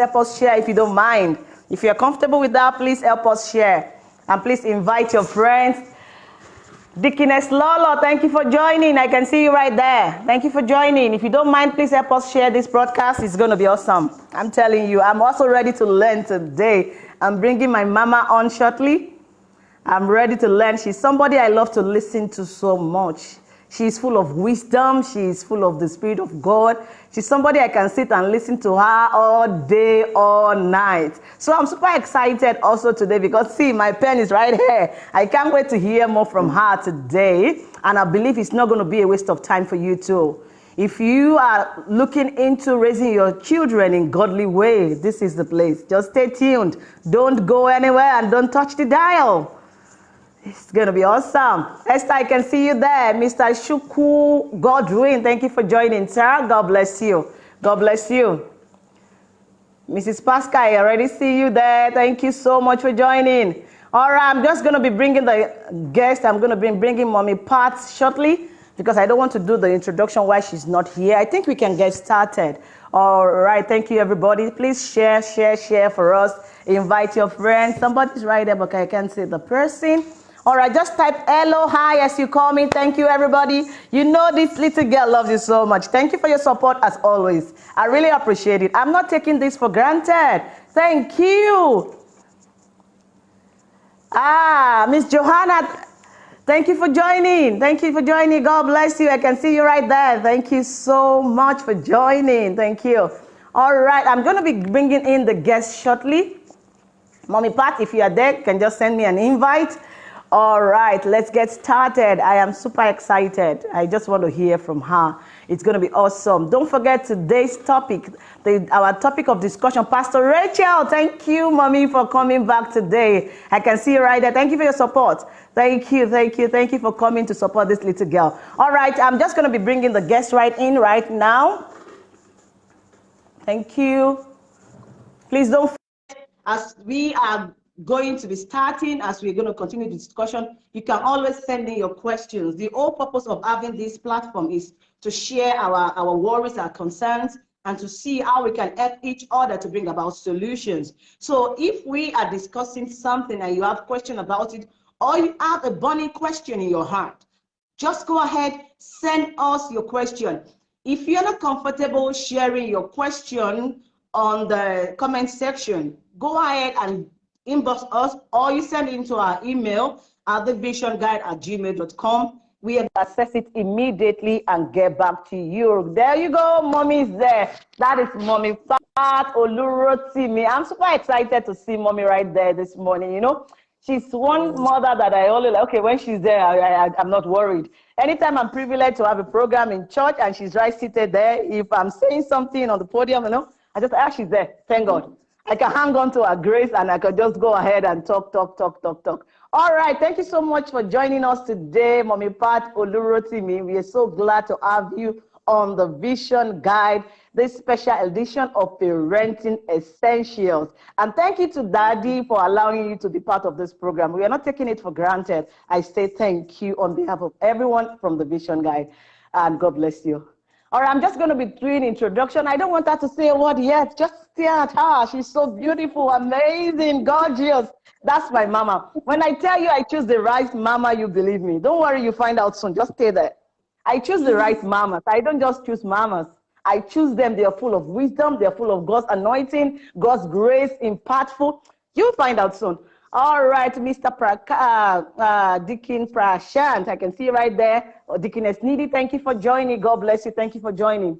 help us share if you don't mind. If you're comfortable with that, please help us share. And please invite your friends. Deaconess Lolo, thank you for joining. I can see you right there. Thank you for joining. If you don't mind, please help us share this broadcast. It's going to be awesome. I'm telling you, I'm also ready to learn today. I'm bringing my mama on shortly. I'm ready to learn. She's somebody I love to listen to so much. She's full of wisdom. She's full of the Spirit of God. She's somebody I can sit and listen to her all day, all night. So I'm super excited also today because, see, my pen is right here. I can't wait to hear more from her today. And I believe it's not going to be a waste of time for you too. If you are looking into raising your children in godly way, this is the place. Just stay tuned. Don't go anywhere and don't touch the dial. It's going to be awesome. Esther, I can see you there. Mr. Shuku Godwin, thank you for joining, sir. God bless you. God bless you. Mrs. Pascal, I already see you there. Thank you so much for joining. All right, I'm just going to be bringing the guest. I'm going to be bringing Mommy Pat shortly because I don't want to do the introduction while she's not here. I think we can get started. All right, thank you, everybody. Please share, share, share for us. Invite your friends. Somebody's right there, but I can't see the person. All right, just type hello, hi as you call me. Thank you, everybody. You know this little girl loves you so much. Thank you for your support as always. I really appreciate it. I'm not taking this for granted. Thank you. Ah, Miss Johanna, thank you for joining. Thank you for joining. God bless you. I can see you right there. Thank you so much for joining. Thank you. All right, I'm going to be bringing in the guests shortly. Mommy Pat, if you are there, can just send me an invite. All right, let's get started. I am super excited. I just want to hear from her. It's going to be awesome. Don't forget today's topic, the, our topic of discussion. Pastor Rachel, thank you, mommy, for coming back today. I can see you right there. Thank you for your support. Thank you, thank you, thank you for coming to support this little girl. All right, I'm just going to be bringing the guest right in right now. Thank you. Please don't as we are going to be starting as we're going to continue the discussion. You can always send in your questions. The whole purpose of having this platform is to share our, our worries, our concerns, and to see how we can help each other to bring about solutions. So if we are discussing something and you have question about it, or you have a burning question in your heart, just go ahead, send us your question. If you're not comfortable sharing your question on the comment section, go ahead and inbox us or you send it into our email at thevisionguide at gmail.com. We access it immediately and get back to you. There you go, mommy's there. That is mommy Pat Olurotimi. I'm super excited to see mommy right there this morning. You know, she's one mother that I only like. Okay, when she's there, I, I, I'm not worried. Anytime I'm privileged to have a program in church and she's right seated there, if I'm saying something on the podium, you know, I just, ah, she's there. Thank God. I can hang on to her grace and I can just go ahead and talk, talk, talk, talk, talk. All right, thank you so much for joining us today, Mommy Pat Olurotimi. We are so glad to have you on the Vision Guide, this special edition of Parenting Essentials. And thank you to Daddy for allowing you to be part of this program. We are not taking it for granted. I say thank you on behalf of everyone from the Vision Guide. And God bless you. Right, I'm just going to be doing introduction. I don't want her to say a word yet. Just stare at her. She's so beautiful, amazing, gorgeous. That's my mama. When I tell you I choose the right mama, you believe me. Don't worry, you find out soon. Just stay there. I choose the right mamas. I don't just choose mamas. I choose them. They are full of wisdom. They're full of God's anointing, God's grace, impactful. You'll find out soon. All right, Mr. Praka, uh, uh, Deacon Prashant, I can see right there. Oh, Deaconess Needy, thank you for joining. God bless you. Thank you for joining.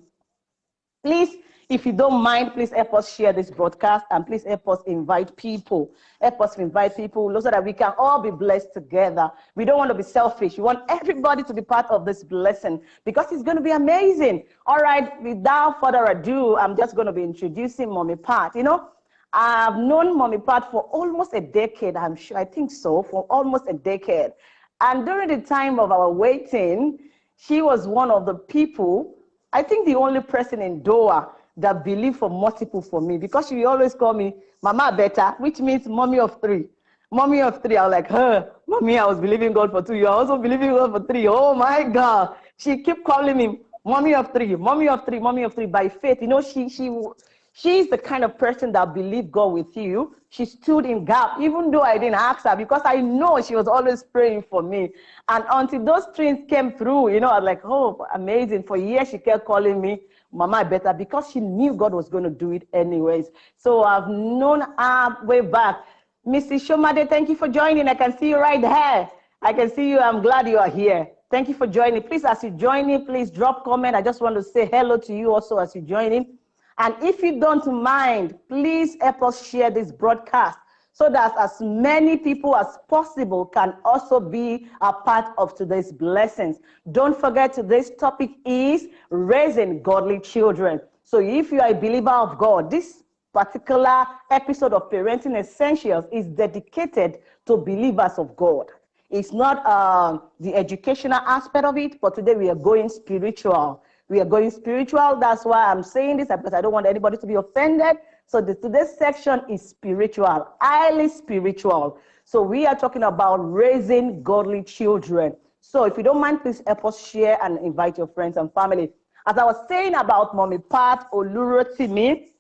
Please, if you don't mind, please help us share this broadcast and please help us invite people. Help us invite people so that we can all be blessed together. We don't want to be selfish. We want everybody to be part of this blessing because it's going to be amazing. All right, without further ado, I'm just going to be introducing Mommy Pat. You know, I've known Mommy Pat for almost a decade, I'm sure, I think so, for almost a decade. And during the time of our waiting, she was one of the people, I think the only person in Doha that believed for multiple for me because she always called me Mama Beta, which means mommy of three. Mommy of three, I was like, her, mommy, I was believing God for two. You're also believing God for three. Oh my God. She kept calling me mommy of three, mommy of three, mommy of three by faith. You know, she, she, She's the kind of person that believed God with you. She stood in gap, even though I didn't ask her, because I know she was always praying for me. And until those twins came through, you know, I was like, oh, amazing. For years, she kept calling me, Mama better, because she knew God was going to do it anyways. So I've known her way back. Mrs. Shomade, thank you for joining. I can see you right there. I can see you. I'm glad you are here. Thank you for joining. Please, as you join in, please drop comment. I just want to say hello to you also as you join in. And if you don't mind, please help us share this broadcast so that as many people as possible can also be a part of today's blessings. Don't forget today's topic is raising godly children. So if you are a believer of God, this particular episode of Parenting Essentials is dedicated to believers of God. It's not uh, the educational aspect of it, but today we are going spiritual. We are going spiritual. That's why I'm saying this because I don't want anybody to be offended. So the, today's section is spiritual, highly spiritual. So we are talking about raising godly children. So if you don't mind, please help us share and invite your friends and family. As I was saying about Mommy Pat Olurotimi,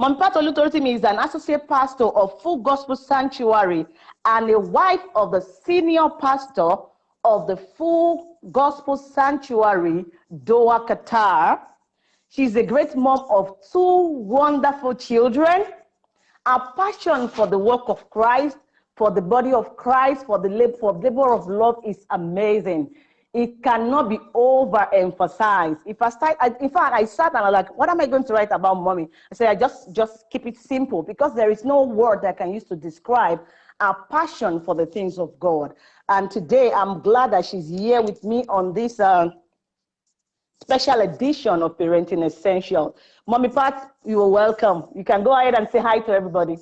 Mommy Pat Olurotimi is an associate pastor of Full Gospel Sanctuary and a wife of the senior pastor of the Full Gospel Sanctuary, Doha, Qatar. She's a great mom of two wonderful children. Her passion for the work of Christ, for the body of Christ, for the labor, for labor of love is amazing. It cannot be overemphasized. If I start, I, in fact, I sat and I was like, what am I going to write about mommy? I said, I just, just keep it simple because there is no word that I can use to describe our passion for the things of God. And today I'm glad that she's here with me on this uh, special edition of Parenting Essential. Mommy Pat, you are welcome. You can go ahead and say hi to everybody.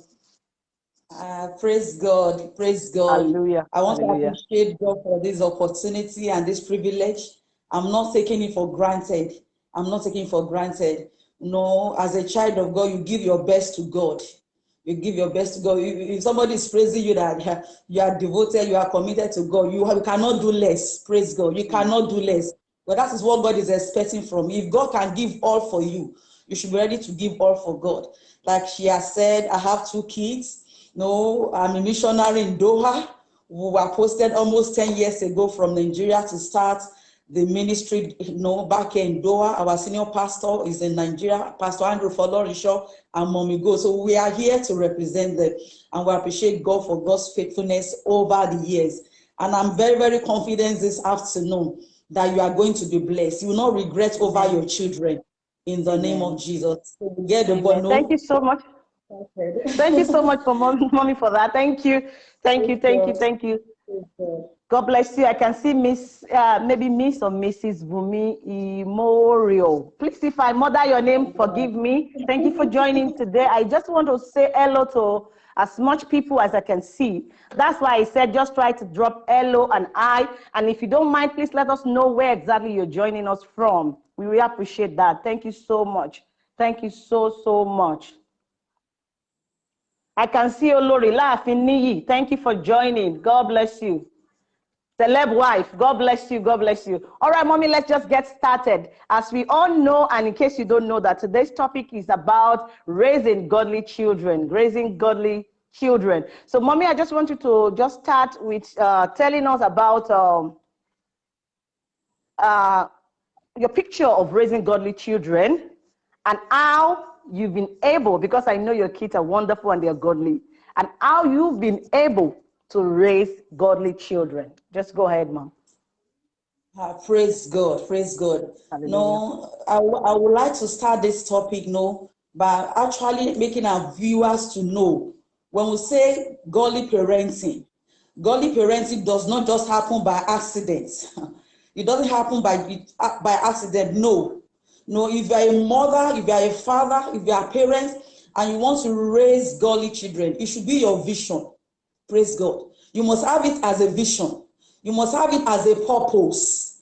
Uh, praise God, praise God. Hallelujah. I want Hallelujah. to appreciate God for this opportunity and this privilege. I'm not taking it for granted. I'm not taking it for granted. No, as a child of God, you give your best to God you give your best to God. If somebody is praising you that you are devoted, you are committed to God, you, you cannot do less. Praise God. You cannot do less. But that is what God is expecting from you. If God can give all for you, you should be ready to give all for God. Like she has said, I have two kids. No, I'm a missionary in Doha. We were posted almost 10 years ago from Nigeria to start the ministry, you know, back in Doha. Our senior pastor is in Nigeria, Pastor Andrew Folorisho and Mommy Go. So we are here to represent them and we appreciate God for God's faithfulness over the years. And I'm very, very confident this afternoon that you are going to be blessed. You will not regret over your children in the name of Jesus. So get the. Thank you so much. Thank you so much for mommy, mommy for that. Thank you. Thank you. Thank you. Thank you. God bless you. I can see Miss, uh, maybe Miss or Mrs. Bumi Imorio. Please, if I murder your name, forgive me. Thank you for joining today. I just want to say hello to as much people as I can see. That's why I said just try to drop hello and I. And if you don't mind, please let us know where exactly you're joining us from. We really appreciate that. Thank you so much. Thank you so, so much. I can see Olori laughing. Thank you for joining. God bless you. Celeb wife, God bless you, God bless you. All right, mommy, let's just get started. As we all know, and in case you don't know that today's topic is about raising godly children, raising godly children. So mommy, I just want you to just start with uh, telling us about um, uh, your picture of raising godly children and how you've been able, because I know your kids are wonderful and they're godly, and how you've been able to raise godly children. Just go ahead, mom. Uh, praise God, praise God. Hallelujah. No, I, I would like to start this topic, no, by actually making our viewers to know when we say godly parenting, godly parenting does not just happen by accident. It doesn't happen by, by accident, no. No, if you are a mother, if you are a father, if you are a parent, and you want to raise godly children, it should be your vision. Praise God. You must have it as a vision. You must have it as a purpose.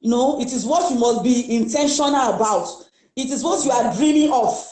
You know, it is what you must be intentional about. It is what you are dreaming of.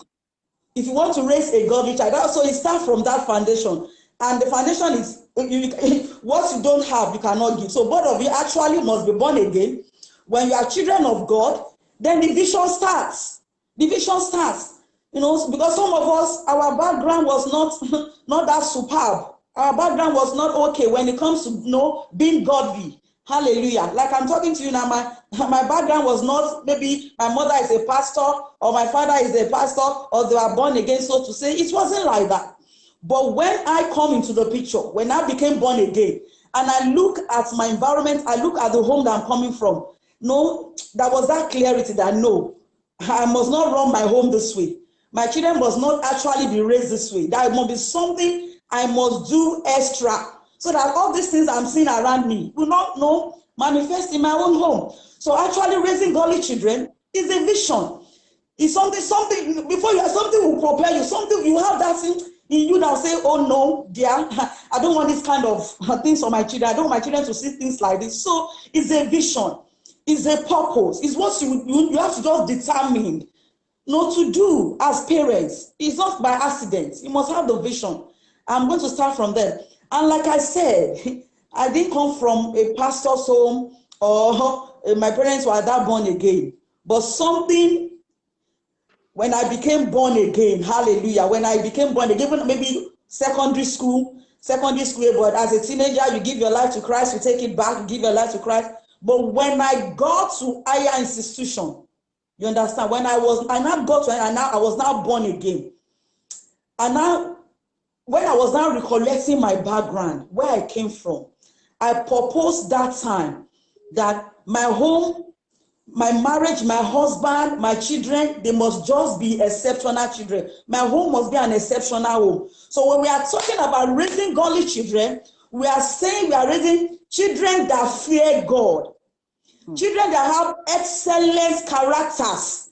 If you want to raise a godly child, so it starts from that foundation. And the foundation is what you don't have, you cannot give. So both of you actually must be born again. When you are children of God, then the vision starts. The vision starts. You know, because some of us, our background was not, not that superb. Our background was not okay when it comes to you know, being godly. Hallelujah. Like I'm talking to you now, my, my background was not maybe my mother is a pastor or my father is a pastor or they were born again, so to say. It wasn't like that. But when I come into the picture, when I became born again, and I look at my environment, I look at the home that I'm coming from, no, there was that clarity that no, I must not run my home this way. My children must not actually be raised this way. There must be something I must do extra so that all these things I'm seeing around me will not know manifest in my own home. So actually raising godly children is a vision. It's something, something, before you have something will prepare you, something you have that thing in you that say, oh no, dear, I don't want this kind of things for my children. I don't want my children to see things like this. So it's a vision, it's a purpose, it's what you, you, you have to just determine not to do as parents. It's not by accident. You must have the vision. I'm going to start from there. And like I said, I didn't come from a pastor's home or eh, my parents were that born again. But something when I became born again, hallelujah, when I became born again, maybe secondary school, secondary school, but as a teenager, you give your life to Christ, you take it back, you give your life to Christ. But when I got to higher institution, you understand, when I was, I now got to, and now I was now born again. And now, when I was now recollecting my background, where I came from, I proposed that time that my home my marriage, my husband, my children, they must just be exceptional children. My home must be an exceptional home. So when we are talking about raising godly children, we are saying we are raising children that fear God. Hmm. Children that have excellent characters.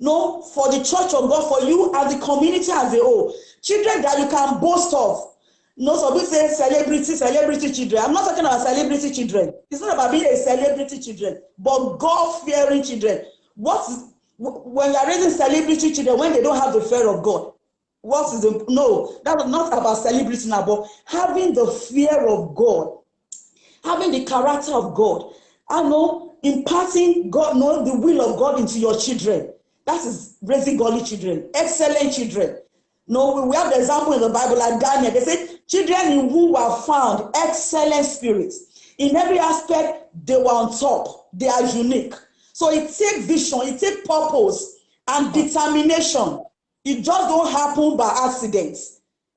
No, for the church of God, for you as the community as a whole. Children that you can boast of. No, some people say celebrity, celebrity children. I'm not talking about celebrity children. It's not about being a celebrity children, but God-fearing children. What is, when you're raising celebrity children when they don't have the fear of God? What is the no? That's not about celebrity now, but having the fear of God, having the character of God. I know imparting God, know the will of God into your children. That is raising godly children, excellent children. No, we have the example in the Bible like Daniel. They said, children in were found excellent spirits. In every aspect, they were on top. They are unique. So it takes vision, it takes purpose and determination. It just don't happen by accident.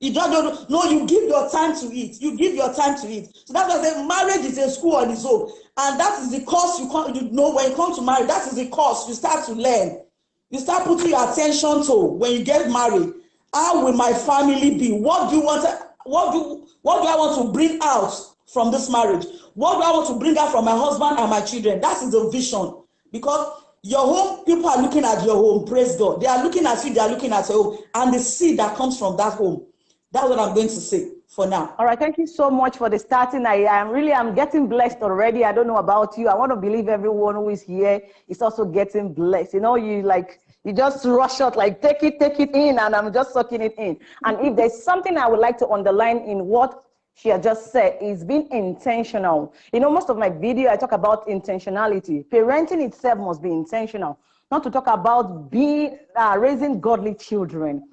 You just don't, no, you give your time to it. You give your time to it. So that's why I say marriage is a school on its own. And that is the course you, come, you know when you come to marry, that is the course you start to learn. You start putting your attention to when you get married. How will my family be? What do you want? What do what do I want to bring out from this marriage? What do I want to bring out from my husband and my children? That is the vision. Because your home, people are looking at your home. Praise God. They are looking at you. They are looking at your home, and the seed that comes from that home. That's what I'm going to say for now. All right. Thank you so much for the starting. I am really, I'm getting blessed already. I don't know about you. I want to believe everyone who is here is also getting blessed. You know, you like you just rush out, like take it, take it in, and I'm just sucking it in. And if there's something I would like to underline in what she had just said is being intentional. You know, most of my video, I talk about intentionality. Parenting itself must be intentional, not to talk about being uh, raising godly children.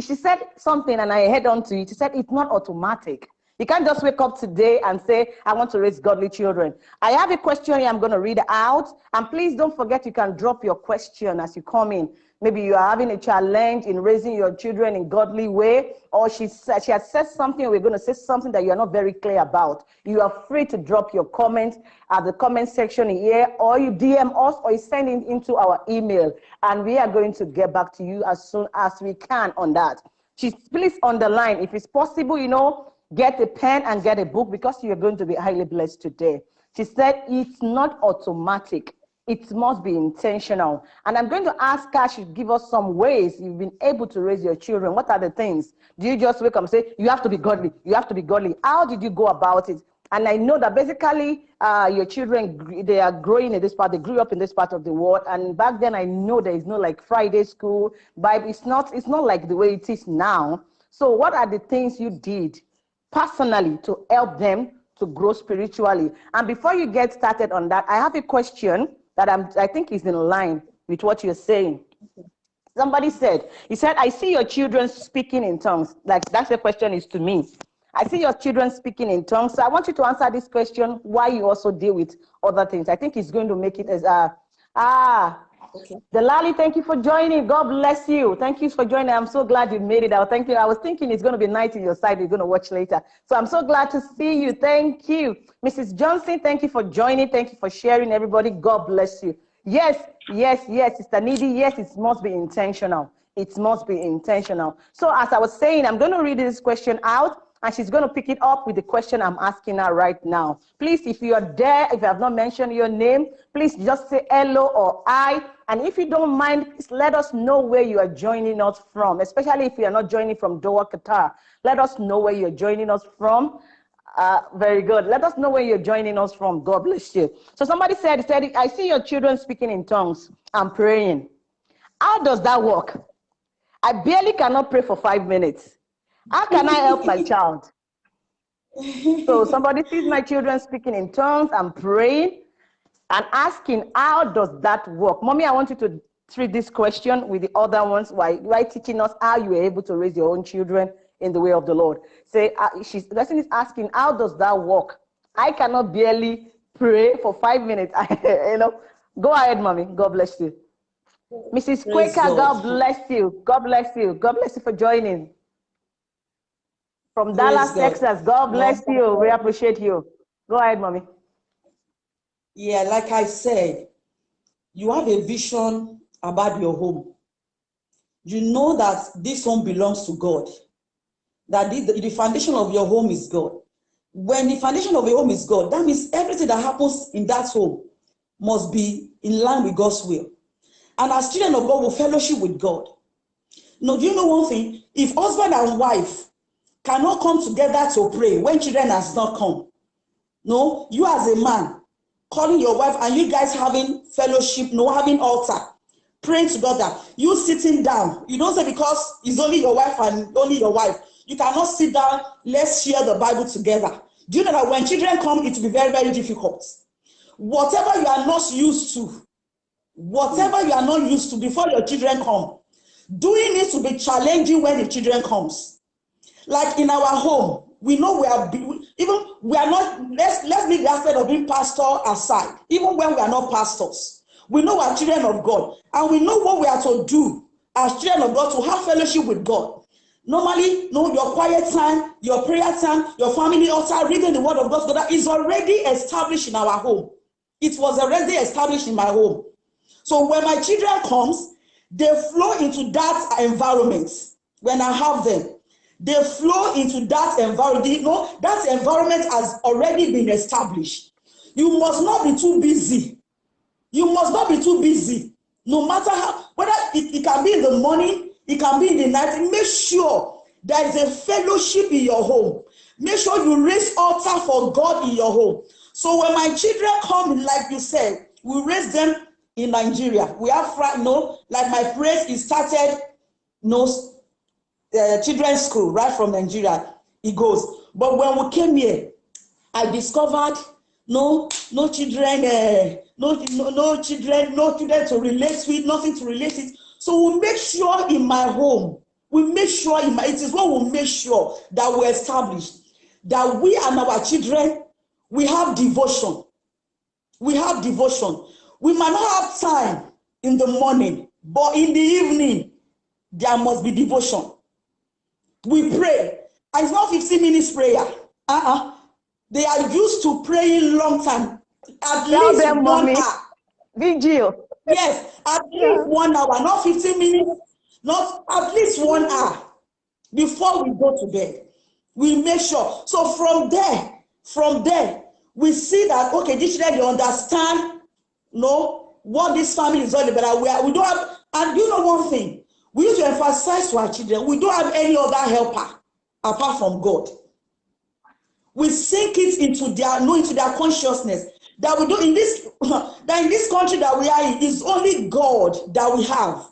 She said something and I head on to it. She said it's not automatic. You can't just wake up today and say, I want to raise godly children. I have a question here I'm going to read out. And please don't forget you can drop your question as you come in. Maybe you are having a challenge in raising your children in godly way, or she, said, she has said something, we're going to say something that you're not very clear about. You are free to drop your comment at the comment section here, or you DM us, or you send it into our email. And we are going to get back to you as soon as we can on that. She, please underline, if it's possible, you know, Get a pen and get a book because you're going to be highly blessed today. She said, it's not automatic. It must be intentional. And I'm going to ask her to give us some ways you've been able to raise your children. What are the things? Do you just wake up and say, you have to be godly, you have to be godly? How did you go about it? And I know that basically uh, your children, they are growing in this part, they grew up in this part of the world. And back then I know there is no like Friday school, but it's not, it's not like the way it is now. So what are the things you did personally to help them to grow spiritually. And before you get started on that, I have a question that I'm, I think is in line with what you're saying. Somebody said, he said, I see your children speaking in tongues. Like that's the question is to me. I see your children speaking in tongues. So I want you to answer this question, why you also deal with other things. I think it's going to make it as a, ah, okay. Delali, thank you for joining. God bless you. Thank you for joining. I'm so glad you made it out. Thank you. I was thinking it's going to be night in your side. You're going to watch later. So I'm so glad to see you. Thank you. Mrs. Johnson, thank you for joining. Thank you for sharing, everybody. God bless you. Yes, yes, yes, Sister Needy. Yes, it must be intentional. It must be intentional. So as I was saying, I'm going to read this question out and she's going to pick it up with the question I'm asking her right now. Please, if you are there, if you have not mentioned your name, please just say hello or I. And if you don't mind, please let us know where you are joining us from, especially if you are not joining from Doha, Qatar. Let us know where you're joining us from. Uh, very good. Let us know where you're joining us from. God bless you. So somebody said, said, I see your children speaking in tongues. I'm praying. How does that work? I barely cannot pray for five minutes. How can I help my child? So somebody sees my children speaking in tongues and praying and asking, how does that work? Mommy, I want you to treat this question with the other ones while, while teaching us how you are able to raise your own children in the way of the Lord. Say, uh, she's, the person is asking, how does that work? I cannot barely pray for five minutes. you know, go ahead, mommy. God bless you. Mrs. Quaker, God. God bless you. God bless you. God bless you for joining. From Dallas, God. Texas. God bless you. We appreciate you. Go ahead, mommy. Yeah, like I said, you have a vision about your home. You know that this home belongs to God. That the, the foundation of your home is God. When the foundation of your home is God, that means everything that happens in that home must be in line with God's will. And as children of God will fellowship with God. Now, do you know one thing? If husband and wife cannot come together to pray when children has not come. No, you as a man calling your wife and you guys having fellowship, no having altar, praying together. You sitting down. You don't say because it's only your wife and only your wife. You cannot sit down. Let's share the Bible together. Do you know that when children come, it will be very, very difficult. Whatever you are not used to, whatever you are not used to before your children come, doing it to be challenging when the children comes. Like in our home, we know we are even we are not let's let's leave the aspect of being pastor aside even when we are not pastors. We know we are children of god and we know what we are to do as children of god to have fellowship with god. Normally no your quiet time your prayer time your family altar reading the word of god that is already established in our home. It was already established in my home. So when my children comes they flow into that environment when i have them they flow into that environment. You know, that environment has already been established. You must not be too busy. You must not be too busy. No matter how, whether it, it can be in the morning, it can be in the night, make sure there is a fellowship in your home. Make sure you raise altar for God in your home. So when my children come, like you said, we raise them in Nigeria. We have, you know, like my praise is started, you know, uh, children's school right from Nigeria. He goes, but when we came here, I discovered no no children, uh, no, no no children, no children to relate with, nothing to relate it. So we make sure in my home, we make sure in my, it is what we make sure that we establish that we and our children, we have devotion. We have devotion. We might not have time in the morning, but in the evening, there must be devotion. We pray. And it's not 15 minutes prayer. Uh-uh. They are used to praying long time. At Tell least them, one mommy. hour. Vigil. Yes, at yeah. least one hour, not 15 minutes, not at least one hour before we go to bed. We make sure. So from there, from there, we see that okay, this children they understand, you know, what this family is all about. We, are, we don't have, and you know one thing, We need to emphasize to our children, we don't have any other helper apart from God. We sink it into their, no, into their consciousness that we do in this, that in this country that we are in, is only God that we have.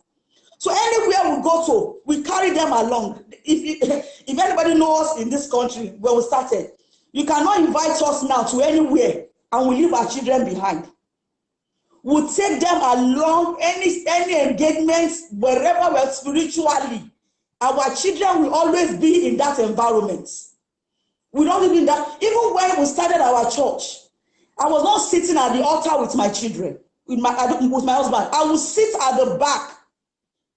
So anywhere we go to, we carry them along. If, if anybody knows in this country where we started, you cannot invite us now to anywhere and we leave our children behind. Would take them along any any engagements wherever we're spiritually. Our children will always be in that environment. We don't even that. Even when we started our church, I was not sitting at the altar with my children, with my with my husband. I would sit at the back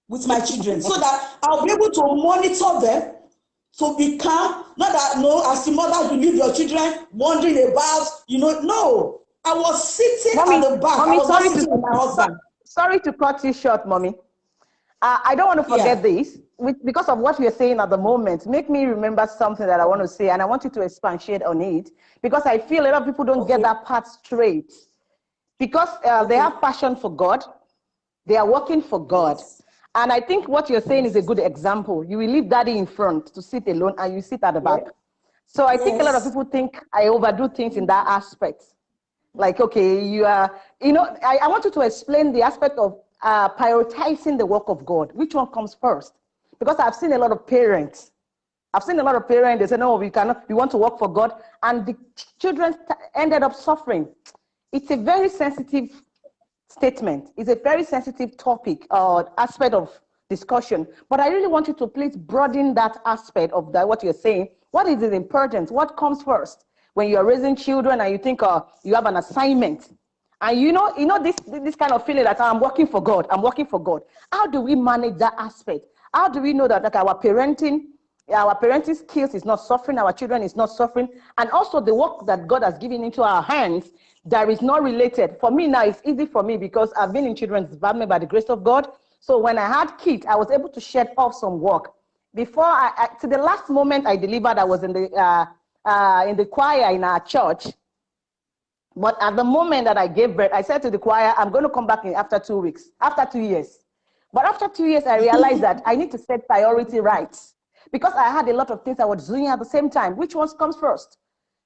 with my children so that I'll be able to monitor them to be calm. Not that no, as the mother, you leave your children wondering about, you know, no. I was sitting mommy, at the back. Mommy, I was sorry to, with my husband. Sorry to cut you short, mommy. Uh, I don't want to forget yeah. this because of what you're saying at the moment. Make me remember something that I want to say, and I want you to expatiate on it because I feel a lot of people don't okay. get that part straight. Because uh, they have passion for God, they are working for God. Yes. And I think what you're saying is a good example. You will leave daddy in front to sit alone and you sit at the back. So I yes. think a lot of people think I overdo things in that aspect. Like, okay, you are, you know, I, I want you to explain the aspect of uh, prioritizing the work of God. Which one comes first? Because I've seen a lot of parents. I've seen a lot of parents, they say, no, we cannot, we want to work for God. And the children ended up suffering. It's a very sensitive statement. It's a very sensitive topic or aspect of discussion. But I really want you to please broaden that aspect of that, what you're saying. What is the importance? What comes first? When you're raising children and you think uh, you have an assignment, and you know, you know this, this kind of feeling that I'm working for God, I'm working for God. How do we manage that aspect? How do we know that, that our parenting, our parenting skills is not suffering, our children is not suffering, and also the work that God has given into our hands that is not related. For me now, it's easy for me because I've been in children's department by the grace of God. So when I had kids, I was able to shed off some work. Before I, I to the last moment I delivered, I was in the uh, uh, in the choir in our church. But at the moment that I gave birth, I said to the choir, I'm going to come back in after two weeks, after two years. But after two years, I realized that I need to set priority right because I had a lot of things I was doing at the same time. Which one comes first?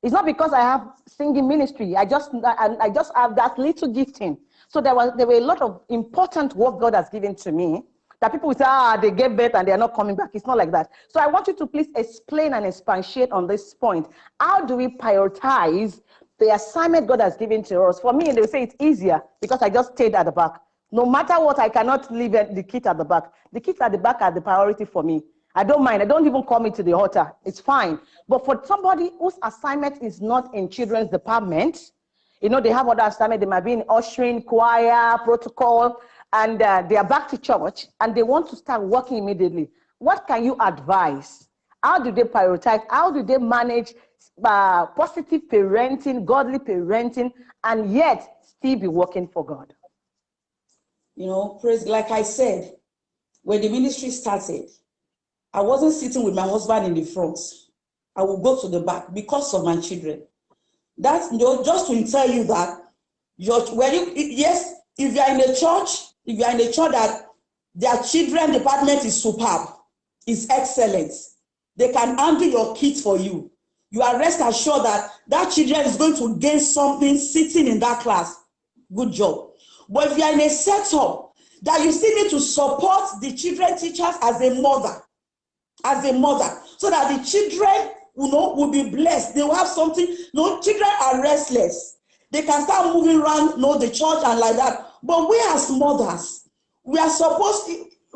It's not because I have singing ministry. I just I, I just have that little gifting. So there was there were a lot of important work God has given to me that people say, ah, they get better and they are not coming back. It's not like that. So I want you to please explain and expatiate on this point. How do we prioritize the assignment God has given to us? For me, they say it's easier because I just stayed at the back. No matter what, I cannot leave the kids at the back. The kids at the back are the priority for me. I don't mind. I don't even call me to the altar. It's fine. But for somebody whose assignment is not in children's department, you know, they have other assignment. They might be in ushering, choir, protocol, and uh, they are back to church and they want to start working immediately. What can you advise? How do they prioritize? How do they manage uh, positive parenting, godly parenting, and yet still be working for God? You know, praise, like I said, when the ministry started, I wasn't sitting with my husband in the front. I will go to the back because of my children. That's you know, just to tell you that your when you yes, if you are in a church, if you are in a church that their children department is superb, is excellent, they can handle your kids for you. You are rest assured that that children is going to gain something sitting in that class. Good job. But if you are in a setup that you still need to support the children teachers as a mother, as a mother so that the children you know will be blessed they will have something you know children are restless they can start moving around you know the church and like that but we as mothers we are supposed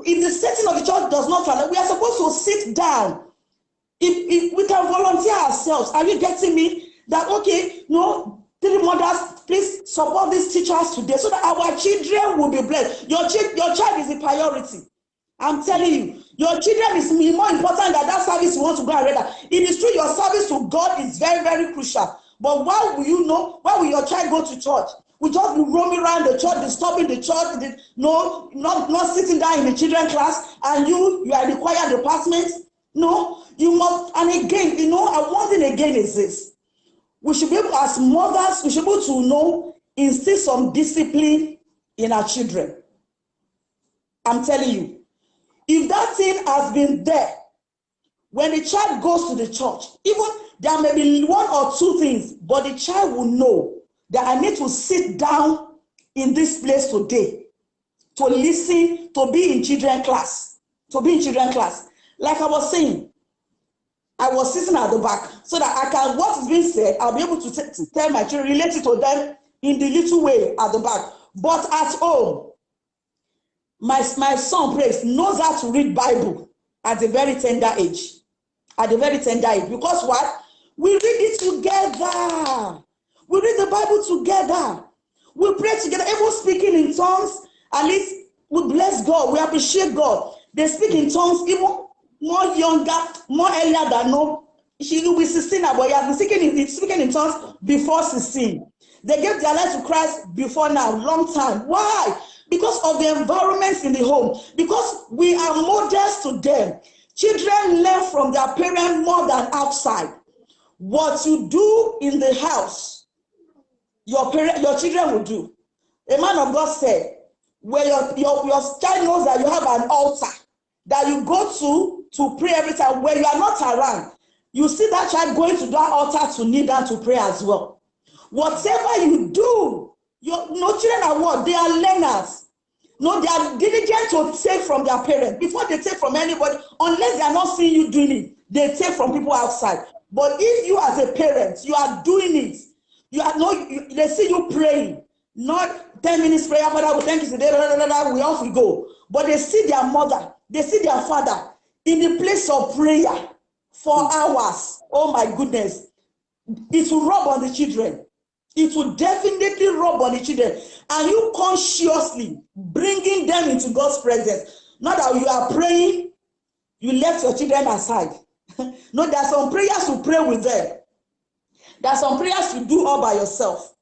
if the setting of the church does not allow we are supposed to sit down if, if we can volunteer ourselves are you getting me that okay know three mothers please support these teachers today so that our children will be blessed your, child your child is a priority I'm telling you, your children is more important than that service you want to go and render. It is true your service to God is very, very crucial. But why will you know? Why will your child go to church? We just be roaming around the church, disturbing the church, the, no, not, not sitting down in the children class, and you, you are in the choir department. No, you must, and again, you know, and one thing again is this. We should be able, as mothers, we should be able to know, instill some discipline in our children. I'm telling you, if that thing has been there, when the child goes to the church, even there may be one or two things, but the child will know that I need to sit down in this place today to listen, to be in children class, to be in children class. Like I was saying, I was sitting at the back so that I can, what is being said, I'll be able to, to tell my children, relate it to them in the little way at the back. But at home, my, my son prays, knows how to read Bible at a very tender age. At a very tender age. Because what? We read it together. We read the Bible together. We pray together, even speaking in tongues. At least we bless God. We appreciate God. They speak in tongues even more younger, more earlier than no. She will be 16 but he has been speaking in, speaking in tongues before 16. They gave their life to Christ before now, long time. Why? Because of the environments in the home. Because we are models to them. Children learn from their parents more than outside. What you do in the house, your parent, your children will do. A man of God said, where your, your, your child knows that you have an altar that you go to to pray every time. When you are not around, you see that child going to that altar to kneel down to pray as well. Whatever you do, your no children are what? They are learners. No, they are diligent to take from their parents before they take from anybody, unless they are not seeing you doing it, they take from people outside. But if you as a parent, you are doing it, you are not, you, they see you praying, not 10 minutes prayer, Father, we thank you today, blah, blah, blah, we off we go. But they see their mother, they see their father in the place of prayer for hours. Oh my goodness. It will rub on the children. It will definitely rub on the children. And you consciously bringing them into God's presence. Not that you are praying, you left your children aside. no, there are some prayers to pray with them. There are some prayers to do all by yourself.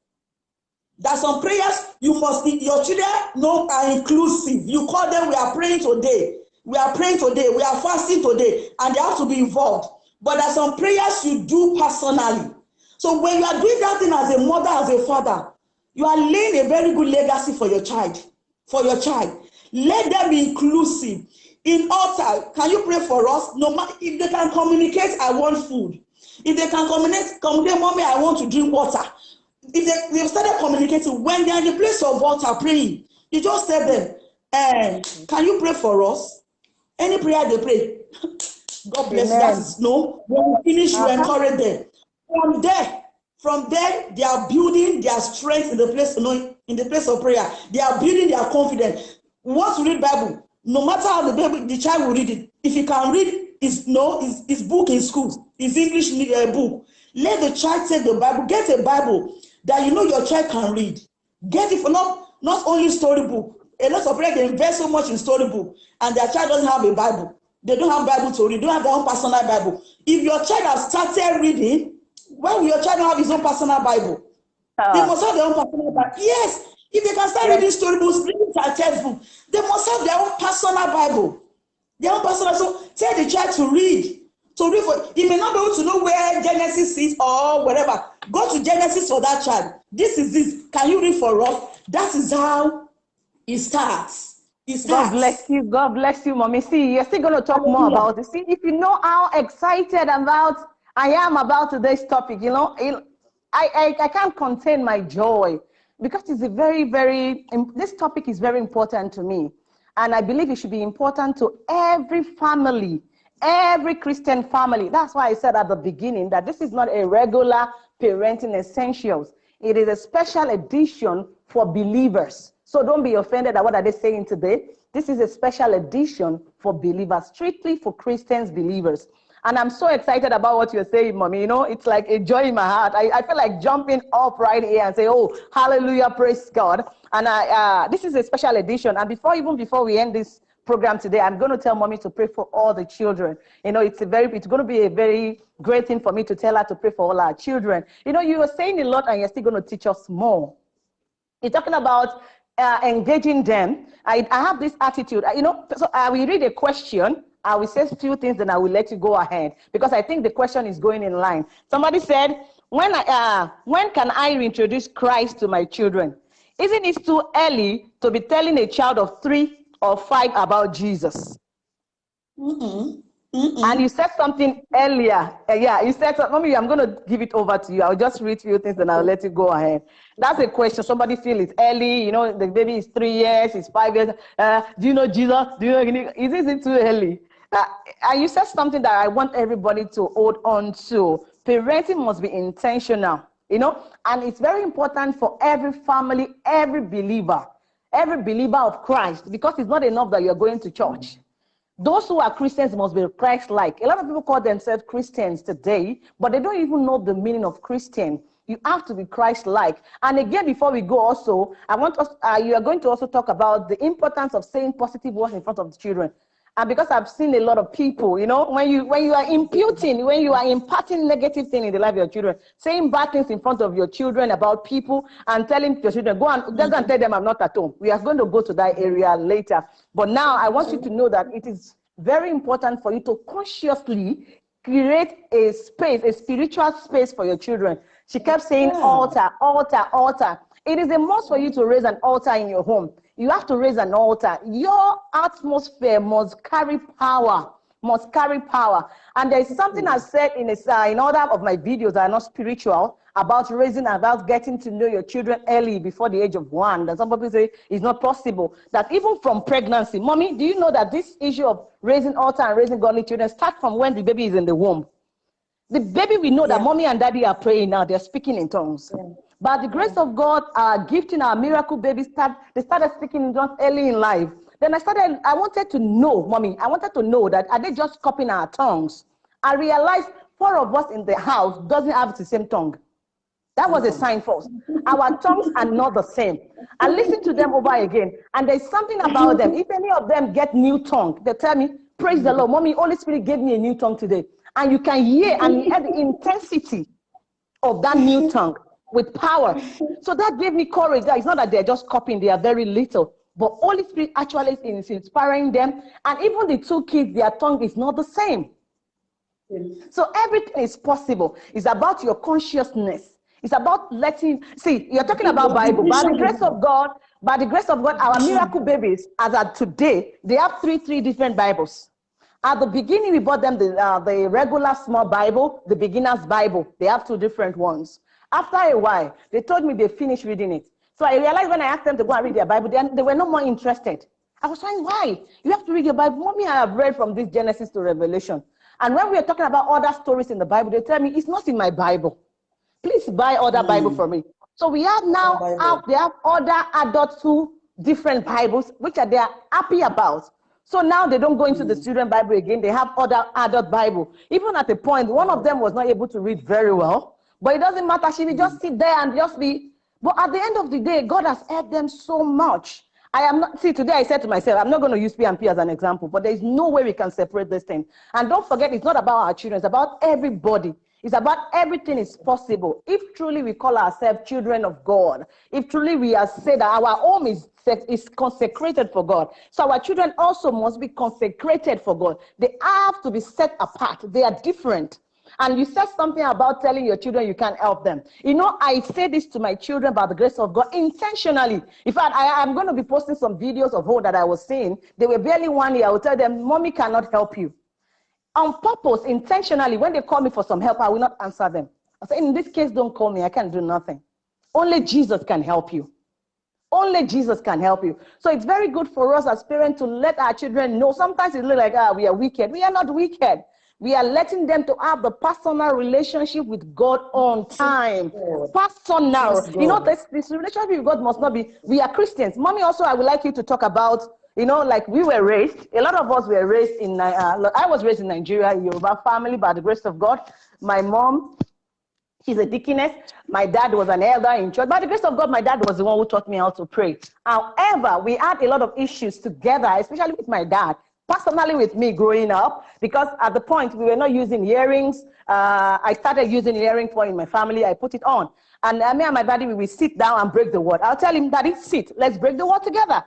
There are some prayers you must, your children know are inclusive. You call them, we are praying today. We are praying today. We are fasting today. And they have to be involved. But there are some prayers you do personally. So when you are doing that thing as a mother, as a father, you are laying a very good legacy for your child. For your child. Let them be inclusive. In altar, can you pray for us? No matter if they can communicate, I want food. If they can communicate, communicate, mommy, I want to drink water. If they, they've started communicating, when they're in the place of water praying, you just tell them, eh, can you pray for us? Any prayer they pray, God bless Amen. you. That is no. When we finish, you uh -huh. encourage them. From there, from there, they are building their strength in the place, no, in the place of prayer. They are building their confidence. Once you read Bible, no matter how the Bible, the child will read it. If he can read his no his, his book in school, his English uh, book, let the child take the Bible. Get a Bible that you know your child can read. Get it for not not only storybook. A lot of parents invest so much in storybook, and their child doesn't have a Bible. They don't have Bible to read. They don't have their own personal Bible. If your child has started reading, why will your child have his own personal Bible? Uh, they must have their own personal Bible. Yes, if they can start yes. reading storybooks, reading their textbook, they must have their own personal Bible. Their own personal. So tell the child to read. To read for he may not be able to know where Genesis is or whatever. Go to Genesis for that child. This is this. Can you read for us? That is how it starts. God bless you. God bless you, mommy. See, you're still going to talk more about it. See, if you know how excited about I am about today's topic, you know, I, I, I can't contain my joy because it's a very, very, this topic is very important to me. And I believe it should be important to every family, every Christian family. That's why I said at the beginning that this is not a regular parenting essentials. It is a special edition for believers. So don't be offended at what are they saying today. This is a special edition for believers, strictly for Christians believers. And I'm so excited about what you're saying, mommy. You know, it's like a joy in my heart. I, I feel like jumping up right here and say, oh, hallelujah, praise God. And I, uh, this is a special edition. And before, even before we end this program today, I'm going to tell mommy to pray for all the children. You know, it's a very, it's going to be a very great thing for me to tell her to pray for all our children. You know, you were saying a lot and you're still going to teach us more. You're talking about uh, engaging them. I, I have this attitude, you know, so I will read a question I will say a few things, then I will let you go ahead because I think the question is going in line. Somebody said, when, I, uh, when can I reintroduce Christ to my children? Isn't it too early to be telling a child of three or five about Jesus? Mm -mm. Mm and you said something earlier. Uh, yeah, you said, Mommy, I'm going to give it over to you. I'll just read a few things and I'll let you go ahead. That's a question. Somebody feel it's early. You know, the baby is three years, it's five years. Uh, do you know Jesus? Do you know? Is it too early? Uh, and you said something that I want everybody to hold on to. Parenting must be intentional. you know, and it's very important for every family, every believer, every believer of Christ, because it's not enough that you're going to church. Those who are Christians must be Christ-like. A lot of people call themselves Christians today, but they don't even know the meaning of Christian. You have to be Christ-like. And again, before we go also, I want us, uh, you are going to also talk about the importance of saying positive words in front of the children. And because I've seen a lot of people, you know, when you when you are imputing, when you are imparting negative things in the life of your children, saying bad things in front of your children about people and telling your children, go and just go and tell them I'm not at home. We are going to go to that area later. But now I want you to know that it is very important for you to consciously create a space, a spiritual space for your children. She kept saying Yeah. altar, altar, altar. It is a must for you to raise an altar in your home. You have to raise an altar. Your atmosphere must carry power, must carry power. And there is something I said in, a, uh, in other of my videos that are not spiritual about raising, about getting to know your children early before the age of one. That some people say it's not possible. That even from pregnancy, mommy, do you know that this issue of raising altar and raising godly children starts from when the baby is in the womb? The baby, we know that mommy and daddy are praying now, they're speaking in tongues. Yeah. By the grace of God, our gifting, our miracle babies, start, they started speaking in tongues early in life. Then I started, I wanted to know, mommy, I wanted to know that are they just copying our tongues? I realized four of us in the house doesn't have the same tongue. That was a mm-hmm. sign for us. Our tongues are not the same. I listened to them over again, and there's something about them. If any of them get new tongue, they tell me, Praise the Lord, mommy, Holy Spirit gave me a new tongue today. And you can hear and hear the intensity of that new tongue with power. So that gave me courage. That it's not that they're just copying, they are very little. But Holy Spirit actually is inspiring them. And even the two kids, their tongue is not the same. So everything is possible. It's about your consciousness. It's about letting see. You're talking about Bible. By the grace of God, by the grace of God, our miracle babies, as of today, they have three three different Bibles. At the beginning, we bought them the uh, the regular small Bible, the beginner's Bible. They have two different ones. After a while, they told me they finished reading it. So I realized when I asked them to go and read their Bible, they, they were no more interested. I was saying, why? You have to read your Bible. Mommy, I have read from this Genesis to Revelation. And when we are talking about other stories in the Bible, they tell me it's not in my Bible. Please buy other Bible for me. So we have now out they have other adult who different Bibles, which are they are happy about. So now they don't go into the hmm. student Bible again. They have other adult Bible. Even at the point, one of them was not able to read very well, but it doesn't matter. She will just mm. sit there and just be. But at the end of the day, God has helped them so much. I am not, see, today I said to myself, I'm not going to use PMP as an example, but there is no way we can separate this thing. And don't forget, it's not about our children, it's about everybody. It's about everything is possible. If truly we call ourselves children of God, if truly we are said that our home is, is consecrated for God, so our children also must be consecrated for God. They have to be set apart. They are different. And you said something about telling your children you can't help them. You know, I say this to my children by the grace of God intentionally. In fact, I am going to be posting some videos of all that I was seeing. They were barely one year. I will tell them, Mommy cannot help you. On purpose, intentionally, when they call me for some help, I will not answer them. I say, in this case, don't call me. I can't do nothing. Only Jesus can help you. Only Jesus can help you. So it's very good for us as parents to let our children know. Sometimes it looks like, ah, we are wicked. We are not wicked. We are letting them to have the personal relationship with God on time. God. Personal. Yes, You know, this, this relationship with God must not be, we are Christians. Mommy, also, I would like you to talk about, you know, like we were raised, a lot of us were raised in, uh, I was raised in Nigeria, Yoruba family, by the grace of God. My mom, She's a deaconess. My dad was an elder in church. By the grace of God, my dad was the one who taught me how to pray. However, we had a lot of issues together, especially with my dad, personally with me growing up, because at the point we were not using earrings. Uh, I started using earring for in my family. I put it on. And uh, me and my daddy, we will sit down and break the word. I'll tell him, Daddy, sit. Let's break the word together.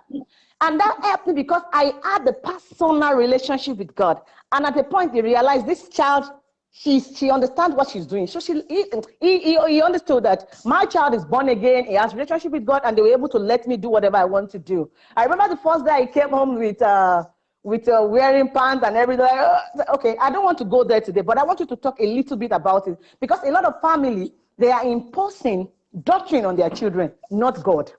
And that helped me because I had the personal relationship with God. And at the point, he realized this child she's she understands what she's doing. So she he, he, he, he understood that my child is born again, he has relationship with God, and they were able to let me do whatever I want to do. I remember the first day I came home with uh with uh, wearing pants and everything. Okay, I don't want to go there today, but I want you to talk a little bit about it because a lot of family they are imposing doctrine on their children, not God.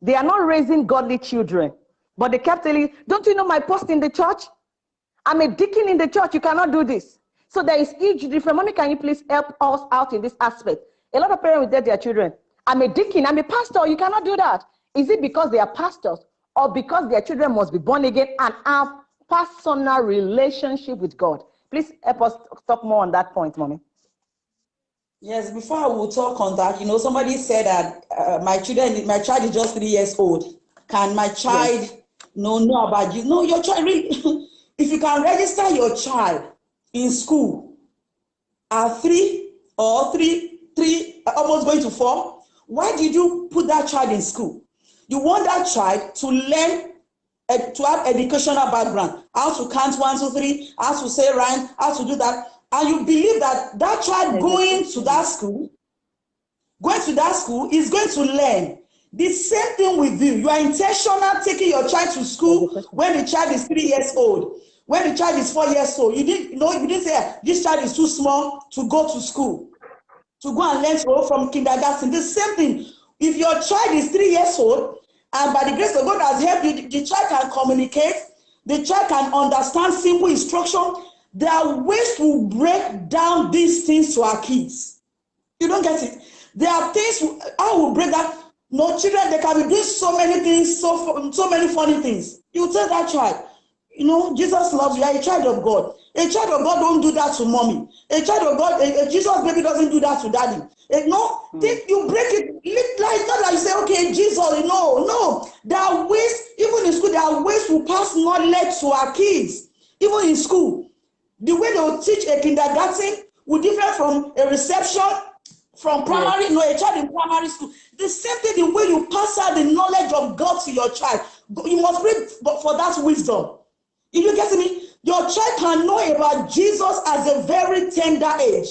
They are not raising godly children, but they kept telling, "Don't you know my post in the church? I'm a deacon in the church. You cannot do this." So there is huge difference. Mommy, can you please help us out in this aspect? A lot of parents tell their children, I'm a deacon, I'm a pastor, you cannot do that. Is it because they are pastors or because their children must be born again and have personal relationship with God? Please help us talk more on that point, mommy. Yes, before I will talk on that, you know, somebody said that uh, my children, my child is just three years old. Can my child yes. know know about you? No, your child really. if you can register your child in school at three or three, three, almost going to four, why did you put that child in school? You want that child to learn uh, to have educational background, how to count one, two, three, how to say rhyme, how to do that and you believe that that child going to that school, going to that school is going to learn. The same thing with you. You are intentional taking your child to school when the child is three years old. When the child is four years old, you didn't you know you didn't say this child is too small to go to school, to go and learn to from kindergarten. The same thing. If your child is three years old, and by the grace of God has helped you, the child can communicate, the child can understand simple instruction, there are ways to break down these things to our kids. You don't get it. There are things I will break that. No children, they can be doing so many things, so so many funny things. You tell that child, you know, Jesus loves you. You're a child of God. A child of God don't do that to mommy. A child of God, a, a Jesus baby doesn't do that to daddy. A, no, mm. think you break it. Like not like you say, okay, Jesus. No, no. There are ways, even in school, there are ways to pass knowledge to our kids, even in school. The way they will teach a kindergarten will differ from a reception, from primary, yes. no, a child in primary school. The same thing, the way you pass out the knowledge of God to your child, you must read for that wisdom. If you get me, your child can know about Jesus at a very tender age.